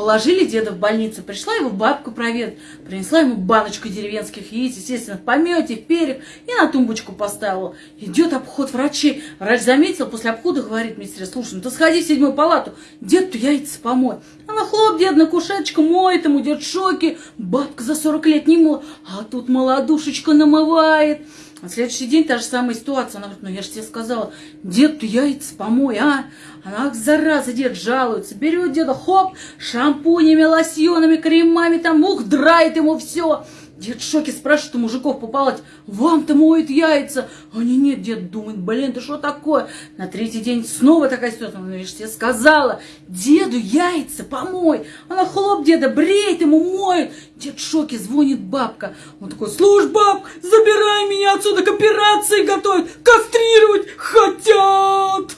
Положили деда в больницу, пришла его бабка проведать, принесла ему баночку деревенских яиц, естественно, в помете, в перьях, и на тумбочку поставила. Идет обход врачей. Врач заметил, после обхода говорит медсестре, слушай, ну ты сходи в седьмую палату, дед-то яйца помой. Она хлоп, дед на кушеточку моет ему, дед в шоке, бабка за 40 лет не мыла, а тут молодушечка намывает. На следующий день та же самая ситуация. Она говорит, ну я же тебе сказала, дед, ты яйца помой, а? Она, ах, зараза, дед жалуется. Берет деда, хоп, шампунями, лосьонами, кремами, там, ух, драет ему все. Дед в шоке спрашивает у мужиков по палате, вам-то моют яйца. Они, нет, дед думает, блин, ты что такое? На третий день снова такая ситуация. Ну, я же тебе сказала, деду яйца помой. Она хлоп деда, бреет ему, моет. Дед в шоке, звонит бабка. Он такой, слушай, баб, забирай меня отсюда, к операции готовят, кастрировать хотят.